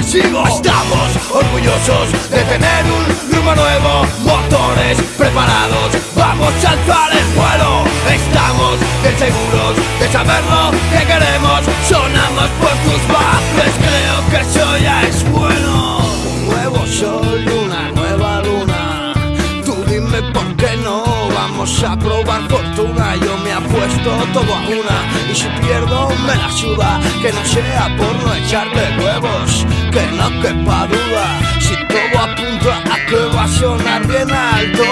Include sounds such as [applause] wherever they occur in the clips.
sigo. Estamos orgullosos de tener un rumbo nuevo, motores preparados, vamos a alzar el vuelo. Estamos bien seguros de saber lo que queremos, sonamos por tus bases, a probar fortuna. Yo me apuesto todo a una y si pierdo me la suda, que no sea por no echarle huevos, que no quepa duda. Si todo apunta a que va a sonar bien alto,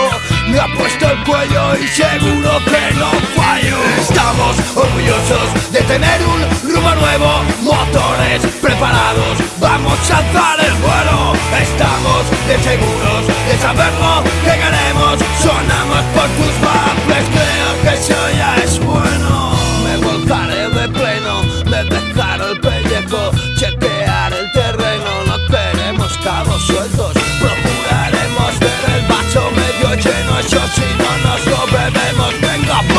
me apuesto el cuello y seguro que no fallo. Estamos orgullosos de tener un rumbo nuevo, motores preparados, vamos a alzar el vuelo. Estamos de seguros de saber lo que queremos, sonamos por tus baffles, creo que eso ya es bueno. Me volcaré de pleno, me dejaré el pellejo, chequear el terreno, no queremos cabos sueltos,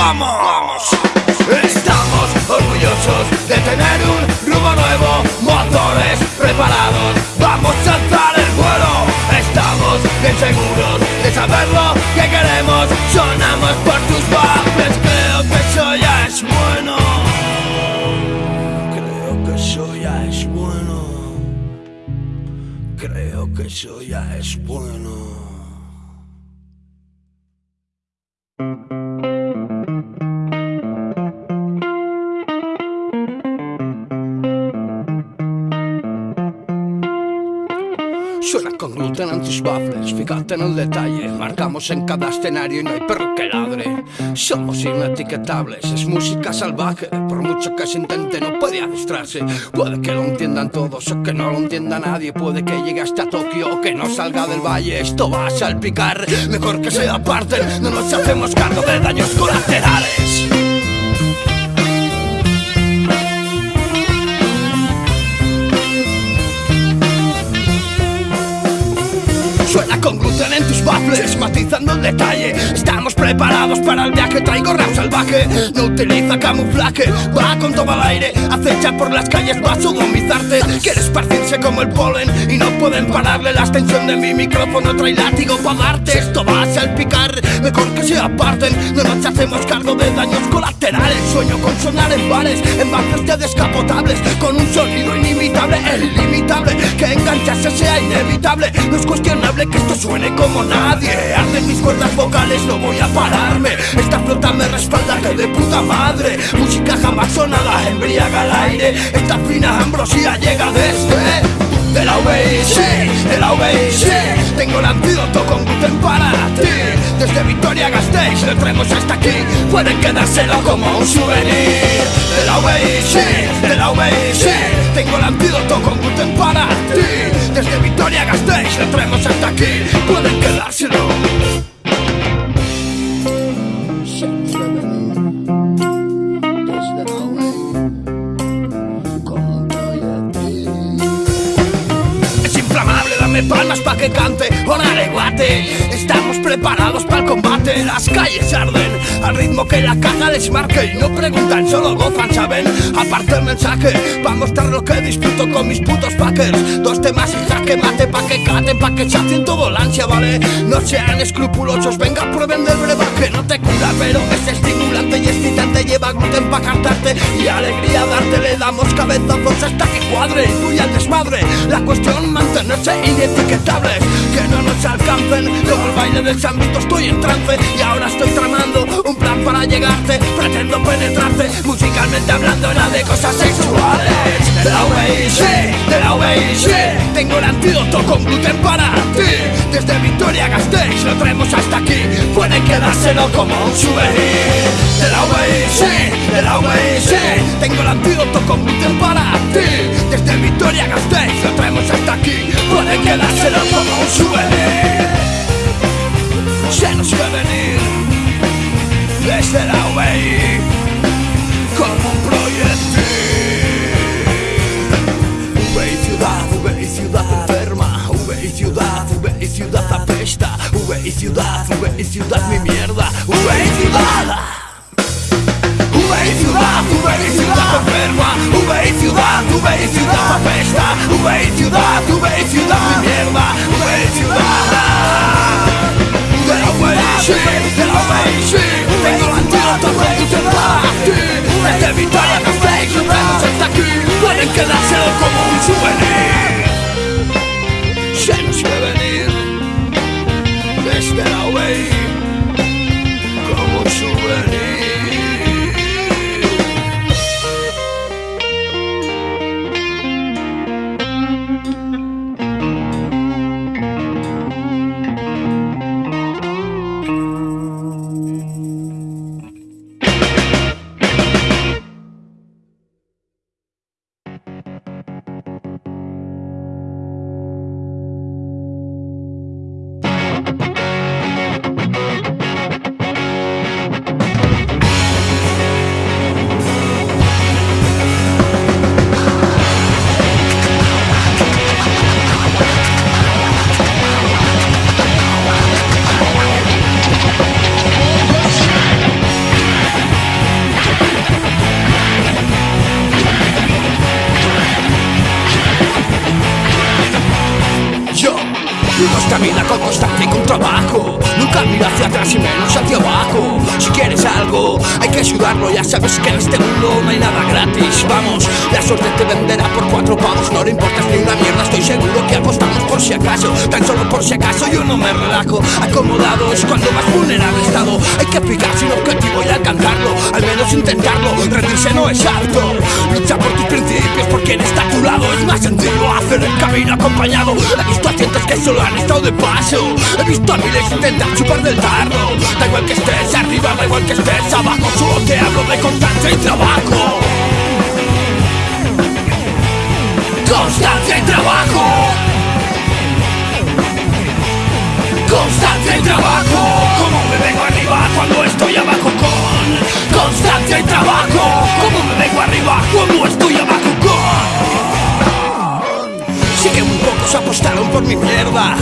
venga, vamos. Gluten en tus fíjate en el detalle. Marcamos en cada escenario y no hay perro que ladre. Somos inetiquetables, es música salvaje. Por mucho que se intente, no puede adistrarse. Puede que lo entiendan todos o que no lo entienda nadie. Puede que llegue hasta Tokio o que no salga del valle. Esto va a salpicar, mejor que se aparten. No nos hacemos cargo de daños colaterales. En tus baffles, matizando el detalle. Estamos preparados para el viaje, traigo rap salvaje. No utiliza camuflaje, va con todo al aire. Acecha por las calles, va a sodomizarte. Quiere esparcirse como el polen y no pueden pararle. La extensión de mi micrófono trae látigo para darte. Esto va a salpicar, mejor que se aparten. No nos hacemos cargo de daños colaterales. Sueño con sonar en bares, en bancos de descapotables. Con un sonido inimitable, el ilimitable. Que engancharse sea inevitable. No es cuestionable que esto suene como nadie. Arden mis cuerdas vocales, no voy a pararme. Esta flota me respalda que de puta madre. Música jamás sonada, embriaga al aire. Esta fina ambrosía llega desde de la UBC, de la UBC Tengo el antídoto con gluten para ti. Desde Victoria Gasteiz lo traemos hasta aquí. Pueden quedárselo como un souvenir. De la UBC, de la UBC Tengo el antídoto con gluten para ti Desde Victoria Gasteiz lo traemos hasta aquí Pueden quedárselo. Es inflamable, dame palmas pa' que cante guate. Estamos preparados para el combate Las calles arden Al ritmo que la caja les marque Y no preguntan, solo gozan, ¿saben? Aparte el mensaje Pa' mostrar lo que disfruto con mis putos packers. Dos temas y jaque mate Pa' que caten, pa' que sacien todo la ansia, ¿vale? No sean escrupulosos Venga, prueben del brebaje. No te cura, pero es estimulante y excitante. Lleva gluten pa' cantarte Y alegría darte. Le damos cabezazos hasta que cuadre Y fluya el desmadre. La cuestión mantenerse inetiquetables Que no nos alcancen Como el baile del sambito estoy en trance Y ahora estoy tramando un plan para llegarte Pretendo penetrarte musicalmente hablando de cosas sexuales. De la UBIC, de la UBIC Tengo el antídoto con gluten para ti. Desde Victoria Gasteiz lo traemos hasta aquí. Pueden quedárselo como un souvenir. De la UBIC, de la UBIC Tengo el antídoto con gluten para ti. Desde Victoria Gasteiz lo traemos hasta aquí. Pueden quedárselo como un souvenir. Se nos será o EI como um projetil. O EI cidade, o EI cidade perma, o EI cidade, o EI cidade apesta, o EI cidade, o EI cidade me mierda, o EI cidade. O EI cidade, o EI cidade enferma, o EI cidade, o EI cidade apesta, o EI cidade, o EI cidade me mierda, o EI cidade. Get away, cidade get away, shit. Desde Victoria Gasteiz, nos vemos hasta aquí, pueden quedárselo como un souvenir. Se nos ve venir desde la V Uno camina con constancia y con trabajo. Nunca mira hacia atrás y menos hacia abajo. Si quieres algo, hay que ayudarlo. Ya sabes que en este mundo no hay nada gratis. Vamos, la suerte te venderá por cuatro pavos. No le importas ni una mierda, estoy seguro que apostamos por si acaso. Tan solo por si acaso yo no me relajo. Acomodado es cuando más vulnerable estado. Hay que picar sin objetivo y alcanzarlo. Al menos intentarlo, rendirse no es apto Lucha por tus principios porque quien está a tu lado. Es más sencillo hacer el camino acompañado. He visto a cientos que solo han estado de paso. He visto a miles intentar chupar del tarro Da igual que estés arriba, da igual que estés abajo. Solo te hablo de constancia y trabajo. Constancia y trabajo. Constancia y trabajo. Como me vengo arriba cuando estoy abajo con Constancia y trabajo. Como me vengo arriba cuando estoy abajo con muy pocos apostaron por mi mierda.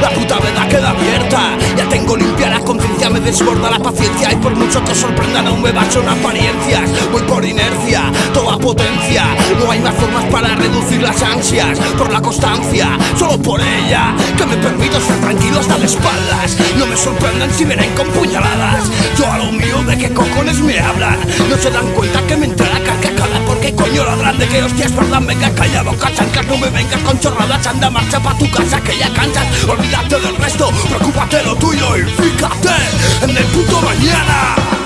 La puta verdad queda abierta. Ya tengo limpia la conciencia, me desborda la paciencia. Y por mucho que os sorprendan aún me baso en apariencias. Voy por inercia, toda potencia. No hay más formas para reducir las ansias Por la constancia, solo por ella Que me permito estar tranquilo hasta de espaldas. No me sorprendan si vienen con puñaladas. Yo a lo mío de qué cojones me hablan No se dan cuenta que me entra la coño la grande que hostias verdad Venga callado, cachancas, no me vengas con chorradas Anda marcha pa' tu casa que ya cansas Olvídate del resto, preocúpate lo tuyo Y fíjate en el puto mañana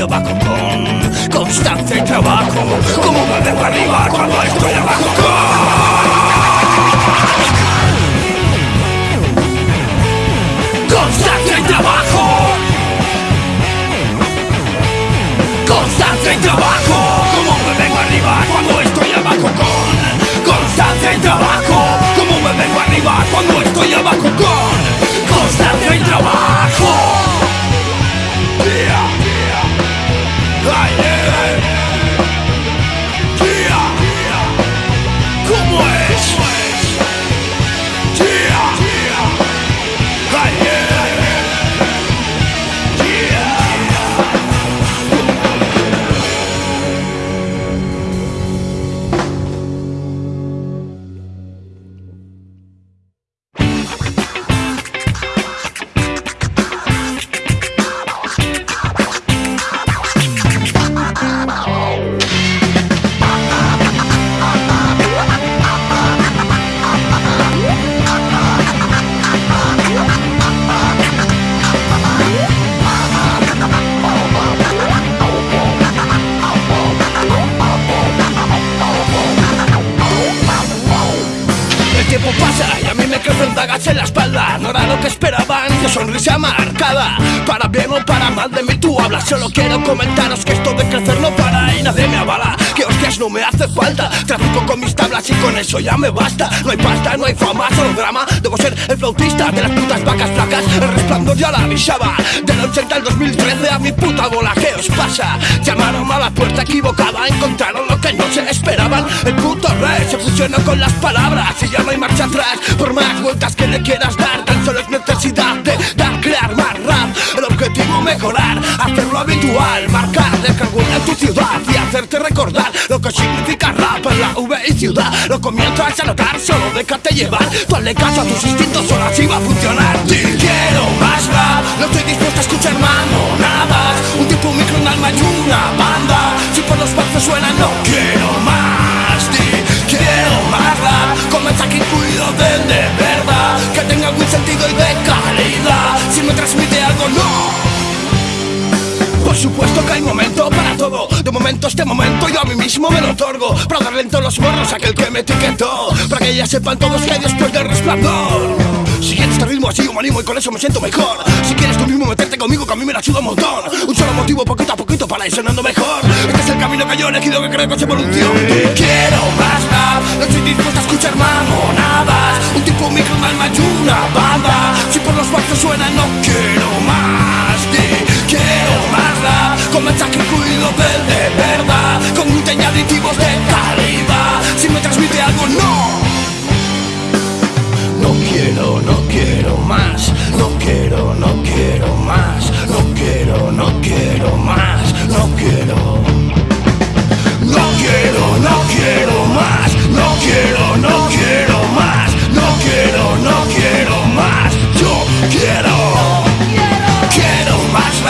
estoy abajo con constancia y trabajo. Como me vengo arriba cuando estoy abajo con constancia y trabajo. Constancia y trabajo Como me vengo arriba cuando estoy abajo con Constancia y trabajo Como me vengo arriba cuando estoy abajo con Constancia y trabajo eso ya me basta. No hay pasta, no hay fama, solo drama. Debo ser el flautista de las putas vacas flacas. El resplandor ya la avisaba. Del 80 al 2013 a mi puta bola ¿Qué os pasa? Llamaron a la puerta equivocada Encontraron lo que no se esperaban. El puto rey se fusionó con las palabras Y ya no hay marcha atrás. Por más vueltas que le quieras dar Tan solo es necesidad de dar, crear mejorar, hacerlo habitual Marcar, dejar huella en tu ciudad Y hacerte recordar lo que significa rap en la V y ciudad. Lo comienzas a notar, solo déjate llevar. Tú hazle caso a tus instintos, solo así va a funcionar. Te quiero más rap, no estoy dispuesto a escuchar mamonadas Un tipo, un micro, un alma y una banda. Si por los pasos suena no quiero supuesto que hay momento para todo. De momento este momento yo a mí mismo me lo otorgo. Para darle en todos los morros a aquel que me etiquetó. Para que ya sepan todos que hay después del resplandor. Si quieres este ritmo así yo me animo y con eso me siento mejor. Si quieres tú mismo meterte conmigo que a mí me la suda un montón. Un solo motivo poquito a poquito para ir sonando mejor. Este es el camino que yo he elegido que creo que es evolución. Quiero más rap, no estoy dispuesto a escuchar mamonadas. Un tipo, micro, alma y una banda. Si por los bajos suena no quiero Con mensaje incluido del de verdad Con gluten y aditivos de calidad Si me transmite algo no. No quiero, no quiero más, no quiero, no quiero más, no quiero, no quiero más, no quiero. No quiero, no quiero más, no quiero, no quiero más, no quiero, no quiero más, yo quiero. Quiero. Más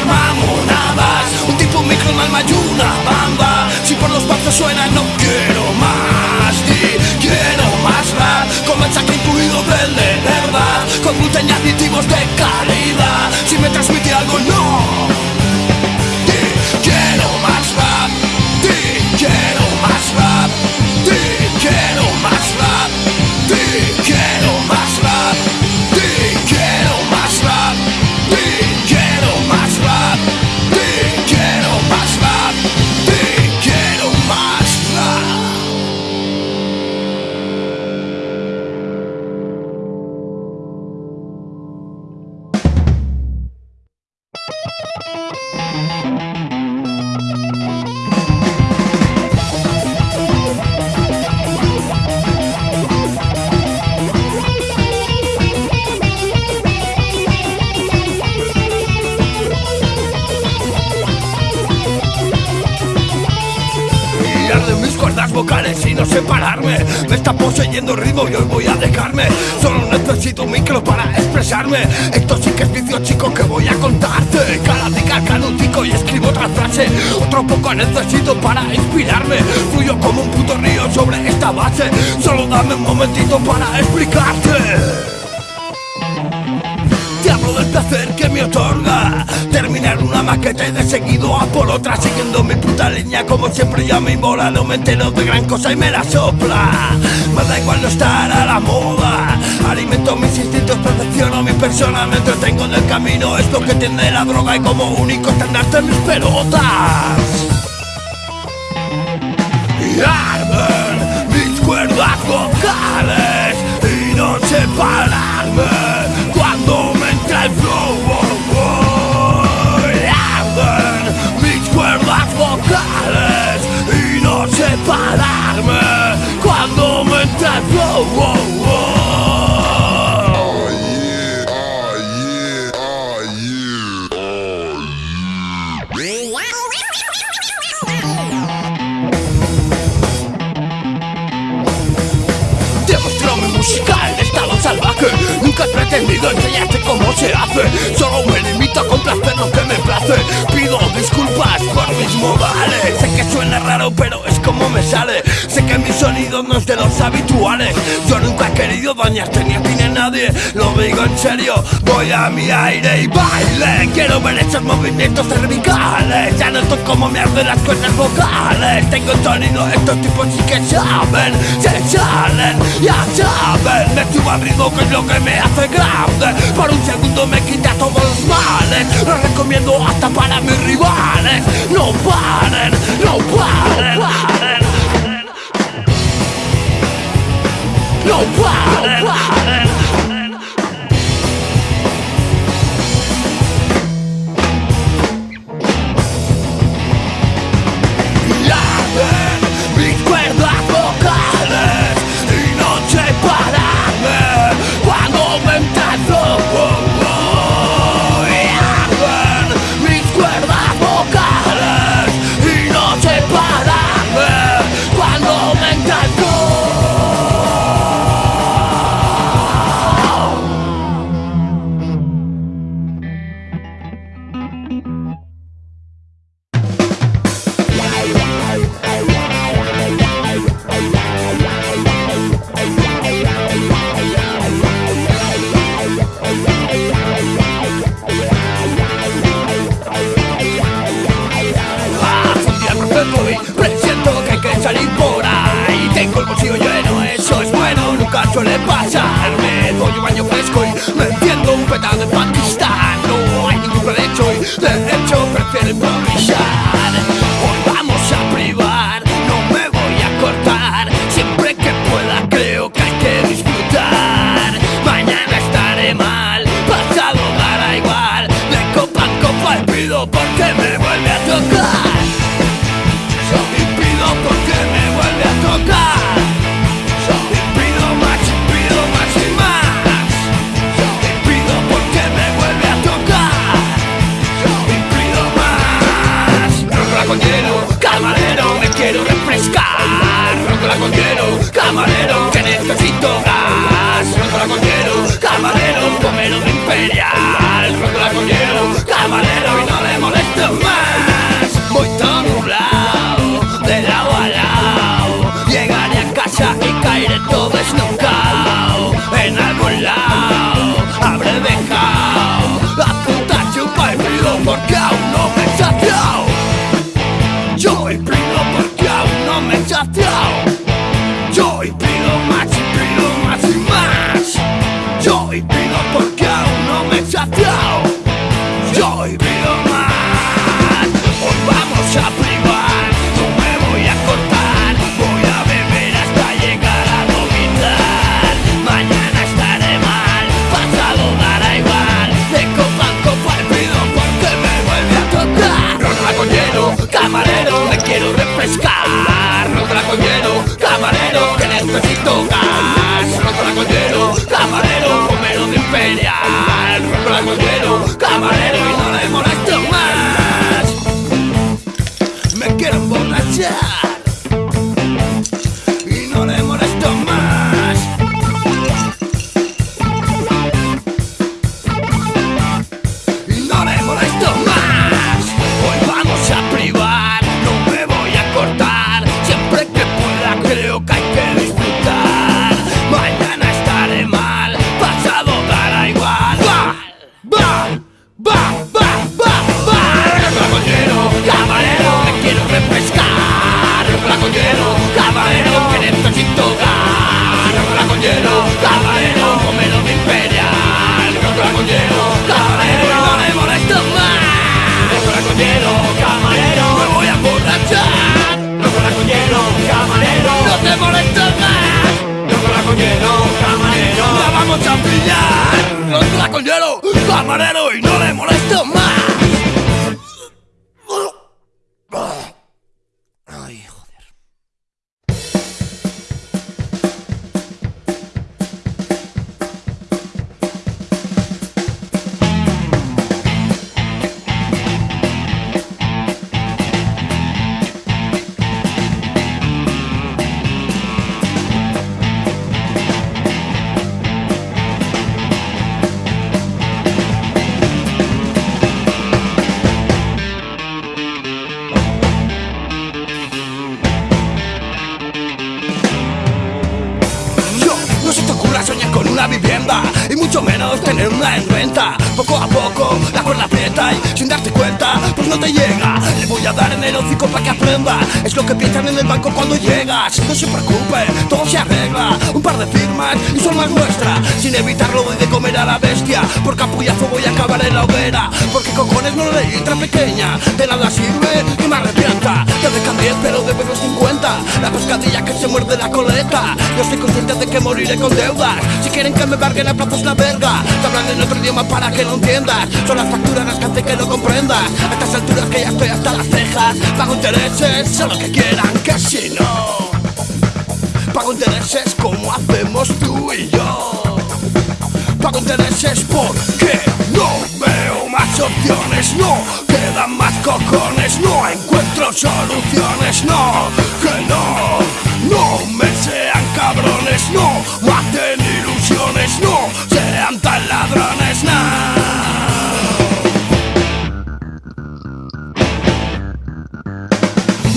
rap, no estoy dispuesta a escuchar mamonadas Un tipo, un micro, un alma y una banda Si por los pasos suena no quiero más. Di, quiero más rap Con mensaje incluido del de verdad. Con gluten y aditivos de calidad. Si me transmite algo no otra Siguiendo mi puta línea como siempre ya me mola No me entero de gran cosa y me la sopla Me da igual no estar a la moda Alimento mis instintos, perfecciono mi persona Me entretengo en el camino, es lo que tiene la droga Y como único estandarte mis pelotas y arden mis cuerdas vocales y no separarme cuando me entra el flow. entendido, enseñaste cómo se hace. Solo me limito a complacer lo que me place. Pido disculpas por mis modales. Sé que suena raro pero es como me sale. Sé que mi sonido no es de los habituales. Yo nunca he querido dañarte ni a ti ni a nadie. Lo digo en serio, voy a mi aire y baile. Quiero ver esos movimientos cervicales. Ya no noto cómo me arden las cuerdas vocales. Tengo sonido, estos tipos sí que saben. Se salen, ya saben. Me subo al ritmo que es lo que me hace que por un segundo me quita todos los males Lo recomiendo hasta para mis rivales. No paren, no paren No paren, no paren. la vivienda renta Poco a poco la cuerda aprieta y sin darte cuenta pues no te llega. Le voy a dar en el hocico para que aprenda. Es lo que piensan en el banco cuando llegas. No se preocupe, todo se arregla. Un par de firmas y son más nuestra Sin evitarlo doy de comer a la bestia. Por capullazo voy a acabar en la hoguera. Porque cojones no leí letra pequeña. De nada sirve y me arrepienta. Te dejan 10 pero debemos 50 La pescadilla que se muerde la coleta. Yo estoy consciente de que moriré con deudas. Si quieren que me barguen a plazos la verga. Te hablan en otro idioma para que lo entiendas. Son las facturas las que hacen que lo comprendas. A estas alturas que ya estoy hasta las cejas. Pago intereses, sé lo que quieran que si no. Pago intereses como hacemos tú y yo. Pago intereses porque no veo más opciones. No quedan más cojones. No encuentro soluciones. No, que no. No me sean cabrones. No maten No sean tan ladrones No.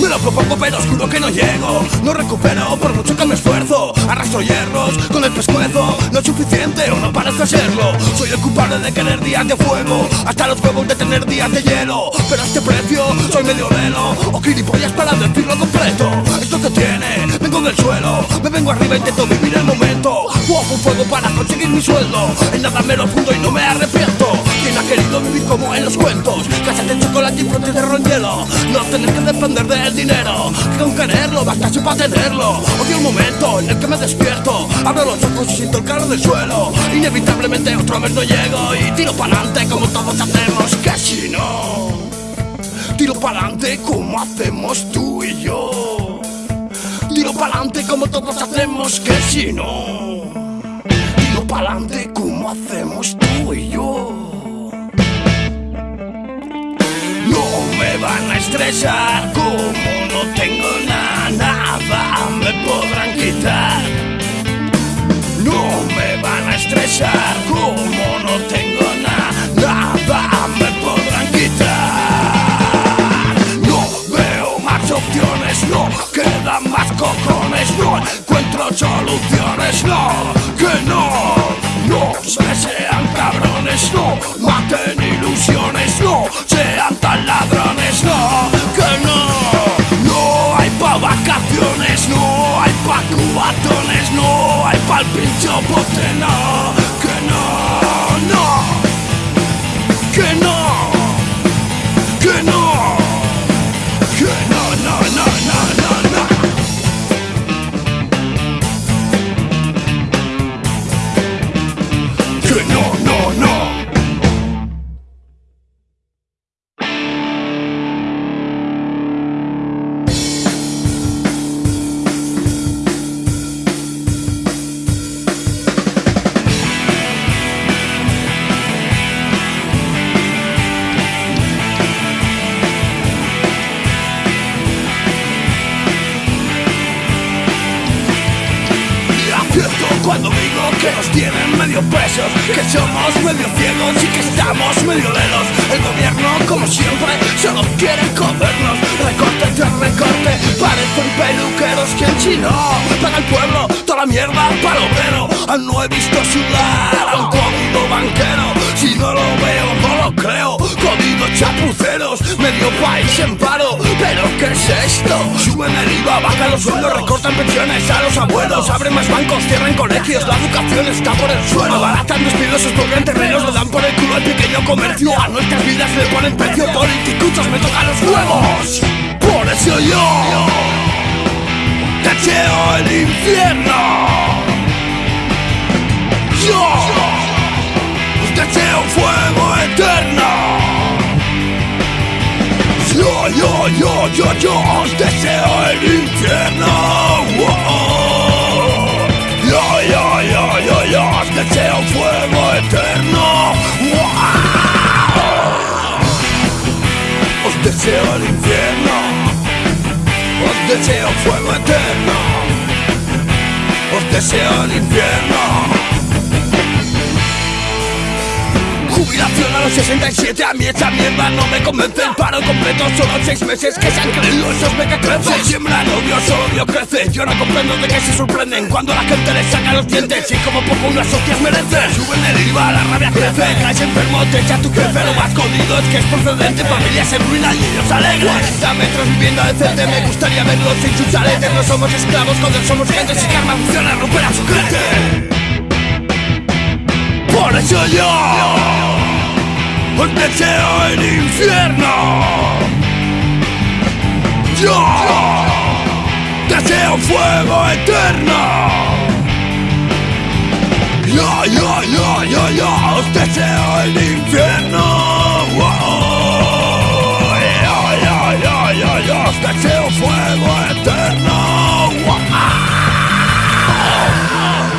Me lo propongo pero oscuro que no llego. No recupero por mucho que me esfuerzo Arrastro hierros con el pescuezo. No es suficiente o no parece serlo. Soy el culpable de querer días de fuego Hasta los huevos de tener días de hielo. Pero a este precio soy medio velo. O gilipollas para decirlo completo. Esto que tiene, del suelo. Me vengo arriba, intento vivir el momento. Fuego, fuego para conseguir mi sueldo. En nada me lo fundo y no me arrepiento. ¿Quién ha querido vivir como en los cuentos? Casas de chocolate y brotes de hielo No tener que depender del dinero. Que con quererlo basta para tenerlo. Odio el momento en el que me despierto. Abro los ojos y siento el calor del suelo. Inevitablemente otro mes no llego Y tiro pa'lante como todos hacemos Que si no Tiro pa'lante como hacemos tú y yo Tiro pa'lante como todos hacemos Que si no Tiro pa'lante como hacemos tú y yo No me van a estresar como no tengo nada, nada me podrán quitar. No me van a estresar como no tengo nada, nada quedan más cojones, no encuentro soluciones, no, que no, no se sean cabrones, no maten ilusiones, no sean tan ladrones, no, que no, no hay pa' vacaciones, no hay pa' cubatones, no hay pa' el pincho que no, yo, os deseo el infierno. Wow. Yo, yo, yo, yo, yo os deseo fuego eterno. Wow. Os deseo el infierno. Os deseo fuego eterno. Os deseo el infierno. Jubilación a los 67 A mí esa mierda no me convence. El paro completo solo seis meses Que se han creído esos mequetrefos Se siembran odio, solo odio crece. Yo no comprendo de qué se sorprenden Cuando la gente les saca los dientes Y como poco unas hostias merecen Suben el IVA, la rabia crece. Caes enfermo, te echa tu jefe. Lo más jodido es que es procedente. Familia se ruina y ellos alegran 40 metros viviendo decente. Me gustaría verlos sin sus No somos esclavos, cuando somos gente. Si karma funciona, romperá su crete por eso yo os deseo el infierno. Yo deseo fuego eterno. Yo, yo, yo, yo, yo os deseo el infierno. Yo, yo, yo, yo, yo os deseo fuego eterno. Recuerden,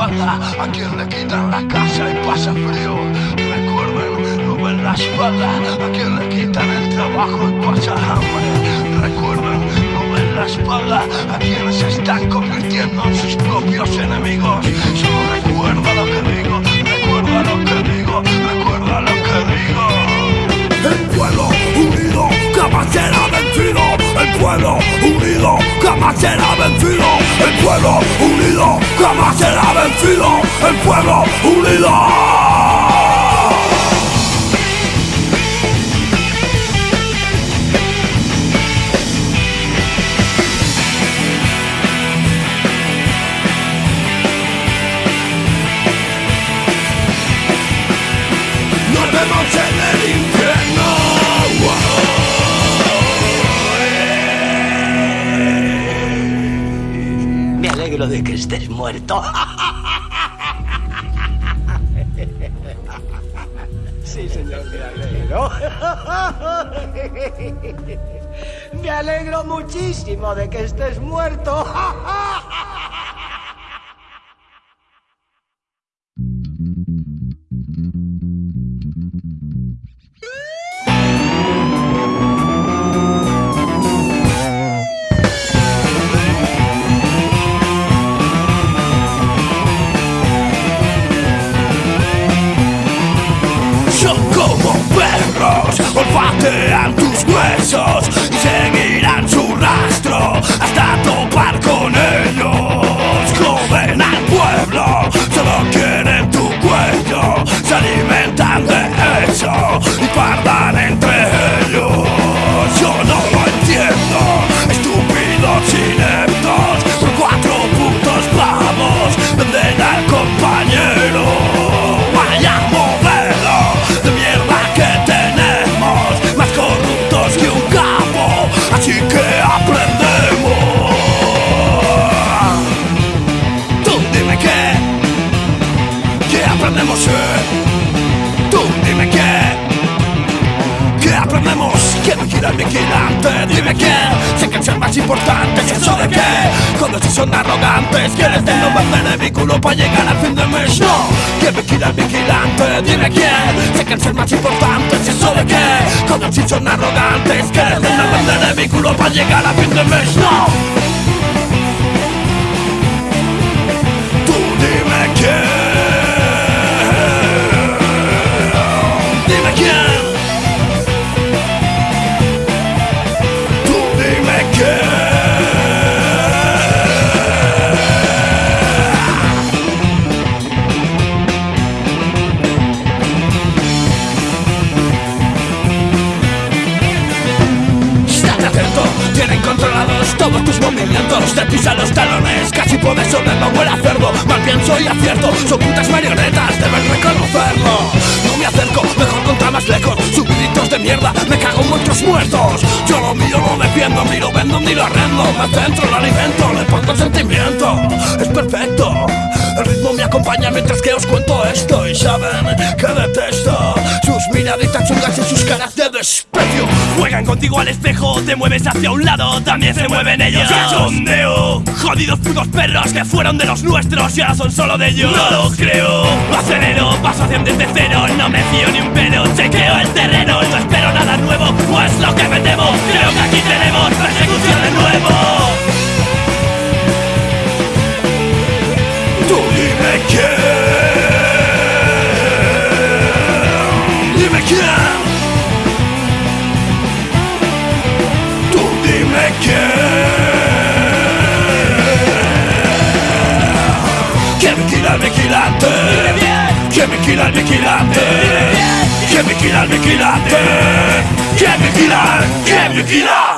a quien le quitan la casa y pasa frío. Recuerden, no ven la espalda a quien le quitan el trabajo y pasa hambre. Recuerden, no ven la espalda a quienes se están convirtiendo en sus propios enemigos. Solo recuerda lo que digo, recuerda lo que digo, recuerda lo que digo. El pueblo unido vencido. El pueblo unido jamás será vencido. El pueblo unido jamás será vencido. El pueblo unido. Alegro de que estés muerto. Sí, señor, me alegro. [laughs] Me alegro muchísimo de que estés muerto. [laughs] olfatean tus huesos importante ¿Y eso de qué? Cuando si son arrogantes ¿Quieres de no vender el vínculo para llegar al fin de mes? No ¿Quién vigila al vigilante? Dime quién Sé que el más importante ¿Y eso de qué? Cuando si son arrogantes ¿Quieres de no vender el vínculo para llegar al fin de mes? No Mal pienso y acierto. Son putas marionetas, deben reconocerlo. No me acerco, mejor contra más lejos. Subiditos de mierda, me cago en muchos muertos. Yo lo mío lo defiendo, ni lo vendo ni lo arrendo. Me centro, lo alimento, le pongo sentimiento. Es perfecto acompaña mientras que os cuento esto Y saben que detesto Sus miraditas chungas y sus caras de desprecio Juegan contigo al espejo, te mueves hacia un lado, también se mueven ellos. Cachondeo, jodidos putos perros que fueron de los nuestros y ahora son solo de ellos. No lo creo, acelero, paso hacia desde cero, no me fío ni un pelo, chequeo el terreno, no espero nada nuevo, pues lo que me temo, creo que aquí tenemos persecución de nuevo. maker Tourner maker Qu'aime qu'il a mais qu'il a tête Qu'aime qu'il a mais qu'il a tête Qu'aime qu'il a mais qu'il a tête Qu'aime qu'il a, qu'aime qu'il a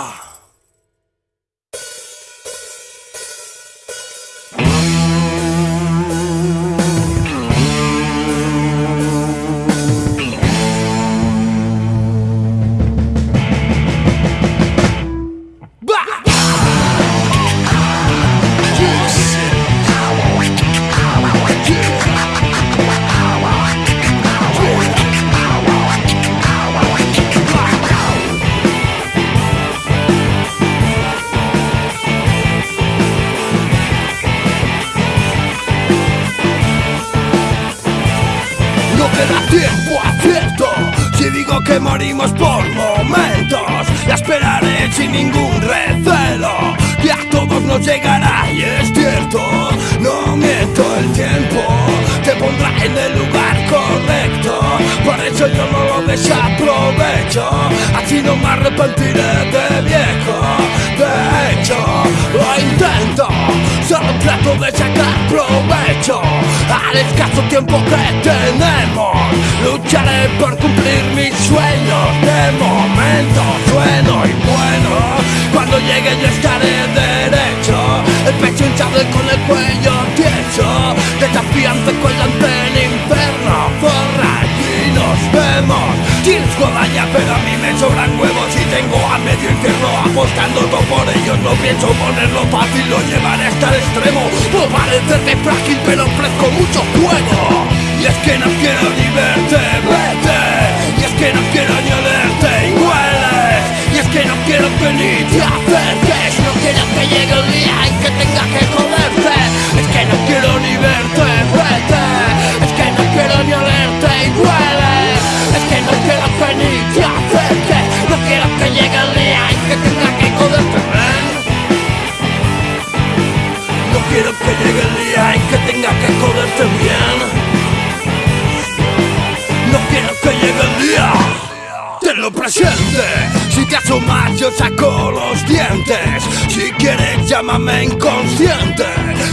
extremo Puedo parecerme frágil pero ofrezco mucho juego Y es que no quiero ni verte, vete Y es que no quiero ni olerte y hueles Y es que no quiero que ni te acerques. No quiero que llegue el día en que tenga que joderte Si te asomas yo saco los dientes. Si quieres llámame inconsciente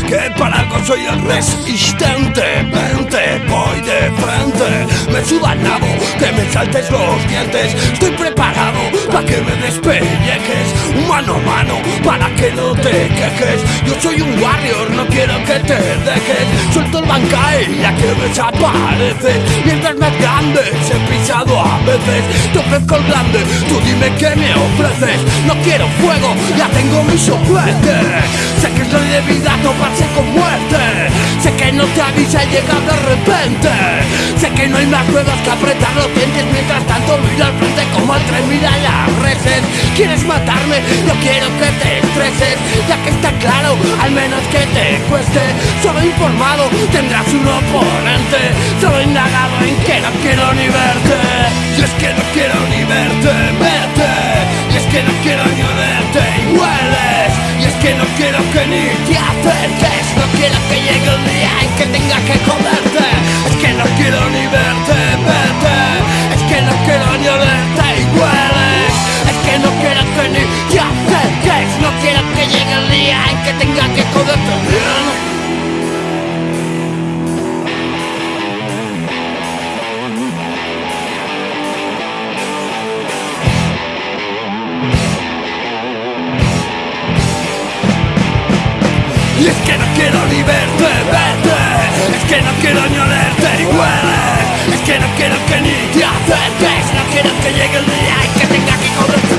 Que para algo soy el resistente. Vente, voy de frente. Me suda el nabo que me saltes los dientes. Estoy preparado para que me despellejes Mano a mano para que no te quejes. Yo soy un warrior, no quiero que te dejes. Suelto el bancae ya que desapareces Mientras más grande he pisado a veces. Te ofrezco el grande, tú dime qué me ofreces. No quiero fuego, ya tengo mi soplete. Sé que ley de vida toparse con muerte. Sé que no te avisa y llega de repente. Sé que no hay más juegos que apretar los dientes Mientras tanto mira al frente como el tren mira las reses ¿Quieres matarme? No quiero que te estreses Ya que está claro, al menos que te cueste. Solo informado tendrás un oponente. Solo indagado en que no quiero ni verte. Y es que no quiero ni verte, verte. Y es que no quiero ni olerte y hueles. Y es que no quiero que ni te acerques. No quiero que llegue el día en que tenga que joderte Es que no quiero ni verte, vete Y es que no quiero ni verte, verte Es que no quiero ni olerte ni hueles Es que no quiero que ni te acerques No quiero que llegue el día en que tenga que joderte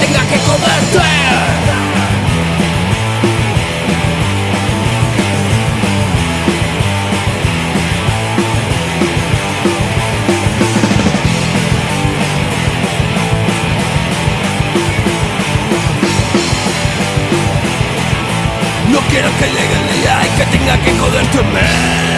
tenga que joderte No quiero que llegue el día en que tenga que joderte man. palabras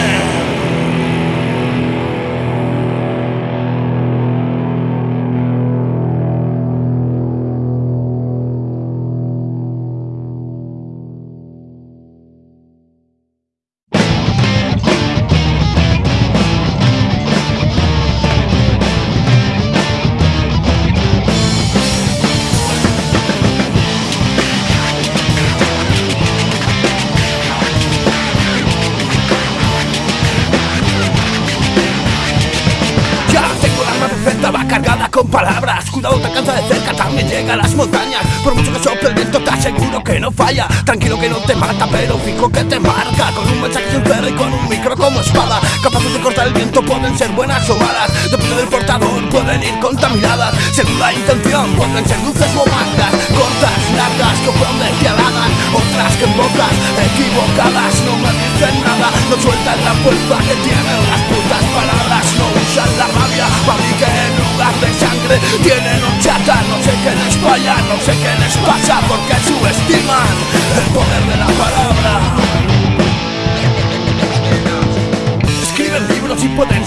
portador, pueden ir contaminadas Según la intención, ser luces o mangas Cortas, largas, que fueron despiadadas Otras que en bocas equivocadas No me dicen nada, no sueltan la fuerza que tienen las putas palabras No usan la rabia para mí que en lugar de sangre Tienen horchata, no sé qué les falla No sé qué les pasa porque subestiman el poder de la palabra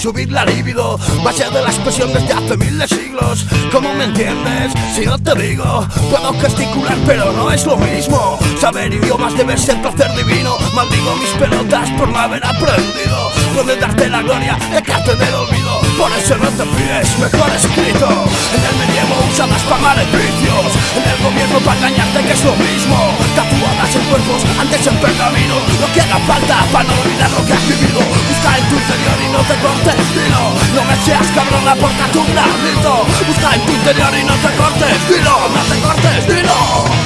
subir la libido Base de la expresión desde hace miles de siglos. ¿Cómo me entiendes? Si no te digo Puedo gesticular pero no es lo mismo. Saber idiomas debe ser placer divino. Maldigo mis pelotas por no haber aprendido. Puede darte la gloria, dejarte del olvido Te pides mejor escrito. En el medievo usadas para maleficios En el gobierno para engañarte que es lo mismo. Tatuadas en cuerpos, antes en pergamino. Lo que haga falta para no olvidar lo que has vivido. Busca en tu interior y no te cortes dilo No me seas cabrona porque tu grito Busca en tu interior y no te cortes dilo No te cortes dilo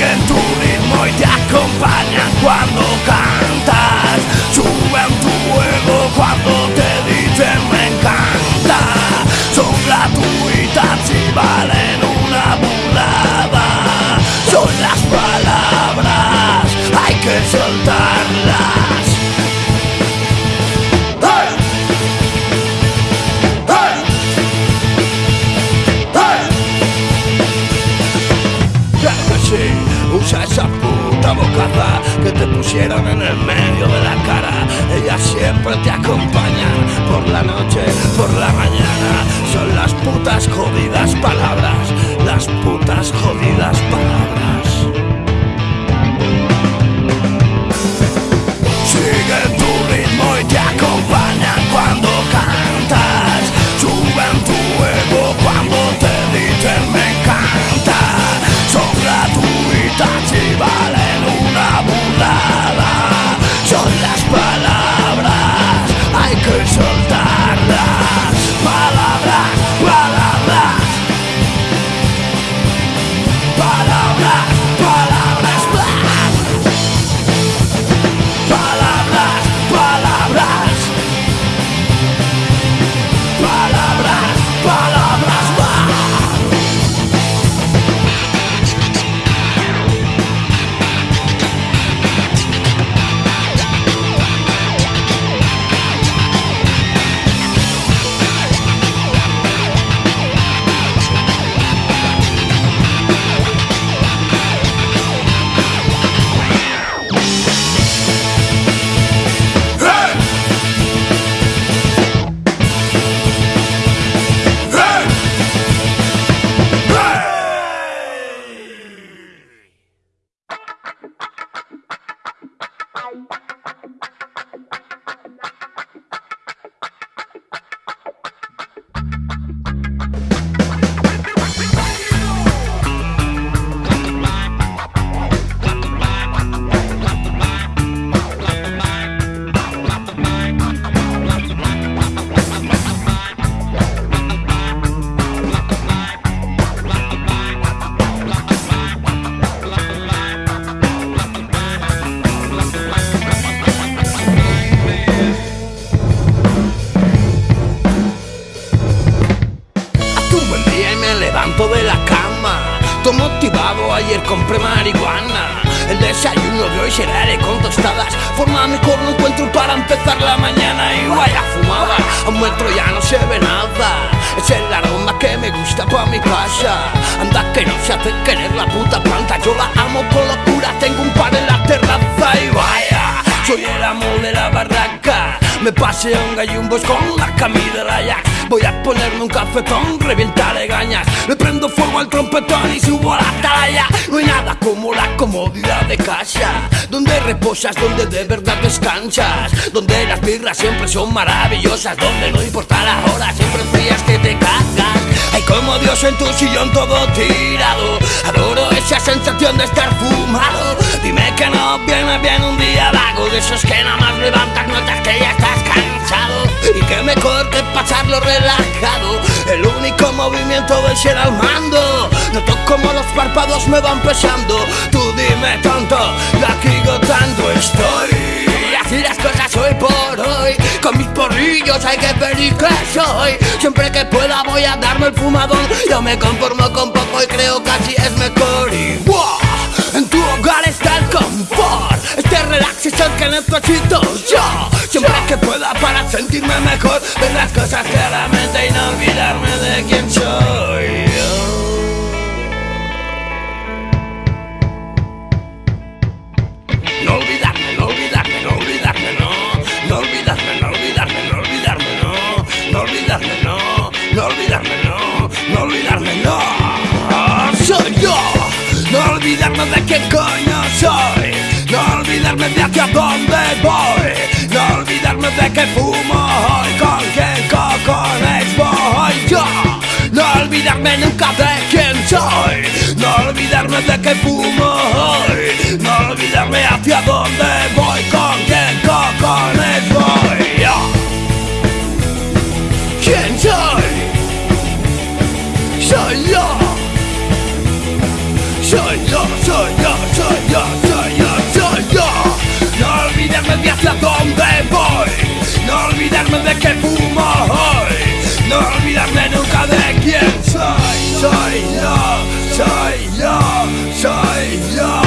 Siguen tu ritmo y te acompañan cuando cantas. Suben tu juego cuando te dicen me encanta Son gratuitas y valen una burrada. Son las palabras, hay que soltarlas usa esa puta bocaza que te pusieron en el medio de la cara. Ellas siempre te acompañan por la noche, por la mañana. Son las putas jodidas palabras, las putas jodidas palabras. Siguen tu ritmo y te acompañan cuando cantas. Suben tu Hace querer la puta planta. Yo la amo con locura, tengo un par en la terraza Y vaya, soy el amo de la barraca. Me paseo en gallumbos con la camisa de Ajax Voy a ponerme un cafetón, revientaré gañas. Le prendo fuego al trompetón y subo a la atalaya. No hay nada como la comodidad de casa Donde reposas, donde de verdad descansas Donde las birras siempre son maravillosas Donde no importa la hora, siempre frías que te cagas Hay como Dios en tu sillón todo tirado. Adoro esa sensación de estar fumado. Dime que no viene bien un día vago De esos que nada más levantas notas que ya estás cansado. Y que mejor que pasarlo relajado. El único movimiento de ser al mando. Noto como los párpados me van pesando. Tú dime tonto, la digo tanto estoy Así las cosas hoy por hoy. Con mis porrillos hay que feliz que soy. Siempre que pueda voy a darme el fumadón Yo me conformo con poco y creo que así es mejor. Y ¡buah! En tu hogar está el confort. Este relax es el que necesito yo. Siempre que pueda para sentirme mejor. Ver las cosas claramente y no olvidarme de quién soy No olvidarme, no No olvidarme, no Soy yo. No olvidarme de qué coño soy. No olvidarme de hacia dónde voy. No olvidarme de que fumo hoy Con qué cojones voy yo No olvidarme nunca de quién soy. No olvidarme de que fumo hoy. No olvidarme hacia dónde voy Con No olvidarme nunca de quién soy. Soy yo, soy yo, soy yo,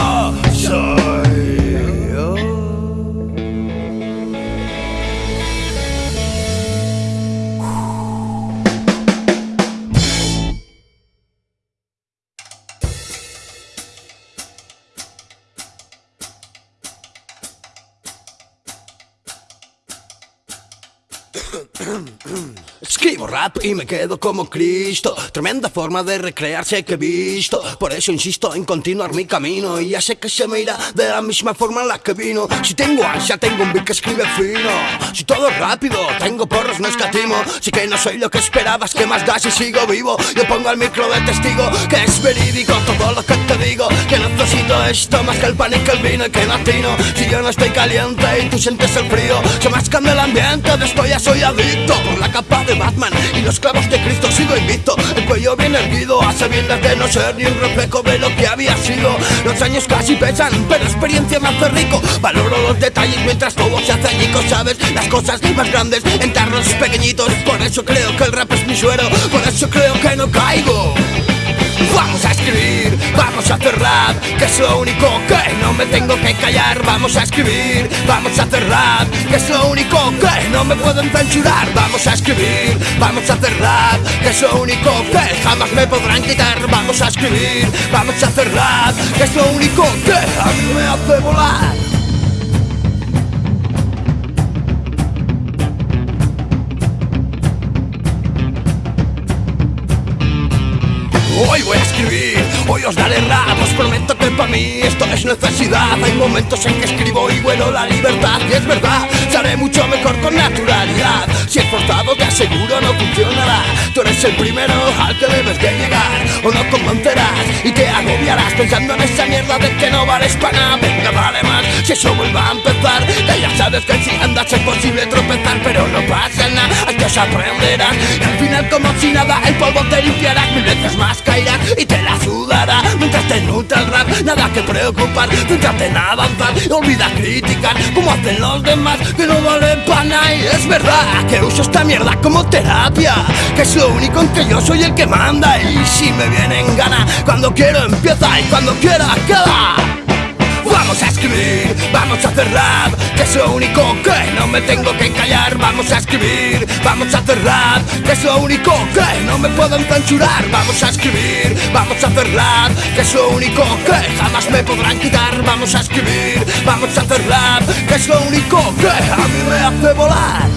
y me quedo como Cristo. Tremenda forma de recrearse que he visto. Por eso insisto en continuar mi camino Y ya sé que se me irá de la misma forma en la que vino. Si tengo ansia tengo un beat que escribe fino. Si todo es rápido tengo porros no escatimo. Si que no soy lo que esperabas que más da si sigo vivo Yo pongo al micro de testigo que es verídico todo lo que te digo. Que necesito esto más que el pan y que el vino y que no atino Si yo no estoy caliente y tú sientes el frío Se cambia el ambiente. De esto ya soy adicto Por la capa de Batman y los clavos de Cristo sigo invicto El cuello bien erguido a sabiendas de no ser ni un reflejo de lo que había sido. Los años casi pesan, pero experiencia me hace rico. Valoro los detalles mientras todo se hace añico Sabes, las cosas más grandes en tarros pequeñitos. Por eso creo que el rap es mi suero Por eso creo que no caigo Vamos a escribir, vamos a hacer rap Que es lo único que no me tengo que callar. Vamos a escribir, vamos a hacer rap Que es lo único que no me pueden censurar Vamos a escribir, vamos a hacer rap Que es lo único que jamás me podrán quitar. Vamos a escribir, vamos a hacer rap Que es lo único que a mí me hace volar hoy os daré rap Os prometo que para mí esto es necesidad. Hay momentos en que escribo y vuelo la libertad Y es verdad, seré mucho mejor con naturalidad. Si es forzado te aseguro no funcionará. Tú eres el primero al que debes de llegar O no convencerás y te agobiarás Pensando en esa mierda de que no vales para nada. Venga, vale más, si eso vuelva a empezar. Que ya sabes que si andas es posible tropezar Pero no pasa nada, aquí os aprenderás Y al final como si nada el polvo te limpiarás Mil veces más caerás y te la Mientras te nutra el rap, nada que preocupar. Céntrate en avanzar, olvida criticar Como hacen los demás que no valen para nada Y es verdad que uso esta mierda como terapia Que es lo único en que yo soy el que manda. Y si me viene en gana, cuando quiero empieza y cuando quiera acaba Vamos a escribir, vamos a hacer rap Que es lo único que no me tengo que callar. Vamos a escribir, vamos a hacer rap Que es lo único que no me pueden censurar Vamos a escribir, vamos a hacer rap Que es lo único que jamás me podrán quitar. Vamos a escribir, vamos a hacer rap Que es lo único que a mí me hace volar